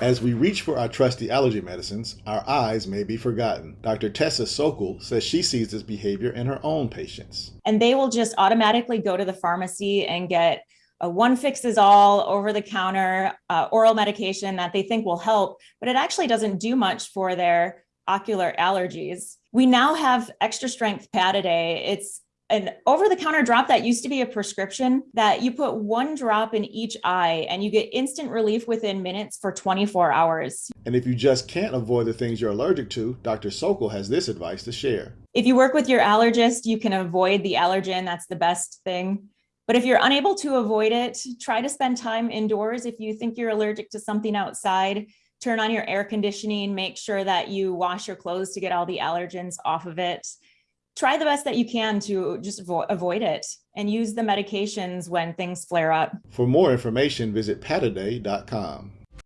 As we reach for our trusty allergy medicines, our eyes may be forgotten. Dr. Tessa Sokol says she sees this behavior in her own patients. And they will just automatically go to the pharmacy and get a one fixes all over the counter uh, oral medication that they think will help, but it actually doesn't do much for their ocular allergies. We now have extra strength Pataday. It's an over the counter drop that used to be a prescription that you put one drop in each eye and you get instant relief within minutes for 24 hours. And if you just can't avoid the things you're allergic to, Dr. Sokol has this advice to share. If you work with your allergist, you can avoid the allergen. That's the best thing. But if you're unable to avoid it, try to spend time indoors. If you think you're allergic to something outside, turn on your air conditioning, make sure that you wash your clothes to get all the allergens off of it. Try the best that you can to just avo avoid it and use the medications when things flare up. For more information, visit pataday.com.